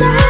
time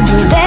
Do that.